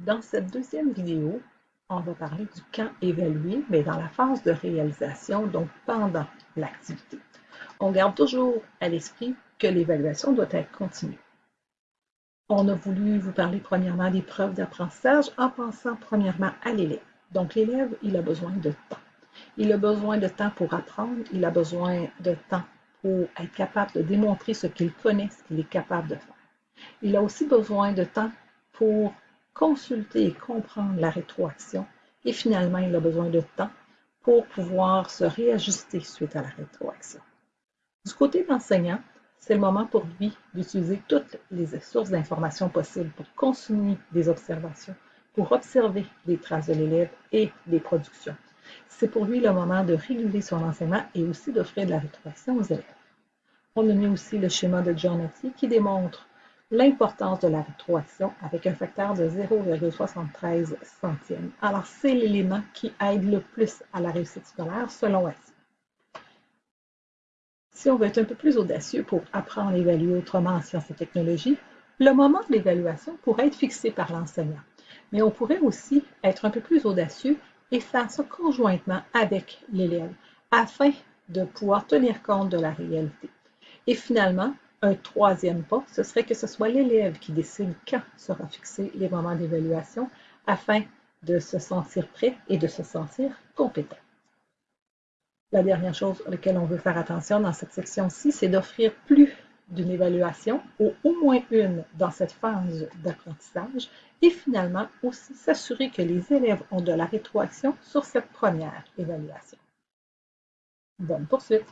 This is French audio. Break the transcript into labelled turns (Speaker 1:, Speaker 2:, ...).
Speaker 1: Dans cette deuxième vidéo, on va parler du camp évalué, mais dans la phase de réalisation, donc pendant l'activité. On garde toujours à l'esprit que l'évaluation doit être continue. On a voulu vous parler premièrement des preuves d'apprentissage en pensant premièrement à l'élève. Donc l'élève, il a besoin de temps. Il a besoin de temps pour apprendre, il a besoin de temps pour être capable de démontrer ce qu'il connaît, ce qu'il est capable de faire. Il a aussi besoin de temps pour consulter et comprendre la rétroaction. Et finalement, il a besoin de temps pour pouvoir se réajuster suite à la rétroaction. Du côté de l'enseignant, c'est le moment pour lui d'utiliser toutes les sources d'informations possibles pour consommer des observations, pour observer les traces de l'élève et des productions. C'est pour lui le moment de réguler son enseignement et aussi d'offrir de la rétroaction aux élèves. On a mis aussi le schéma de Giornati qui démontre l'importance de la rétroaction avec un facteur de 0,73 centièmes. Alors, c'est l'élément qui aide le plus à la réussite scolaire selon Assis. Si on veut être un peu plus audacieux pour apprendre à évaluer autrement en sciences et technologies, le moment de l'évaluation pourrait être fixé par l'enseignant. Mais on pourrait aussi être un peu plus audacieux et faire ça conjointement avec l'élève afin de pouvoir tenir compte de la réalité. Et finalement, un troisième pas, ce serait que ce soit l'élève qui décide quand sera fixé les moments d'évaluation afin de se sentir prêt et de se sentir compétent. La dernière chose à laquelle on veut faire attention dans cette section-ci, c'est d'offrir plus d'une évaluation ou au moins une dans cette phase d'apprentissage et finalement aussi s'assurer que les élèves ont de la rétroaction sur cette première évaluation. Bonne poursuite!